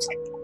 it's like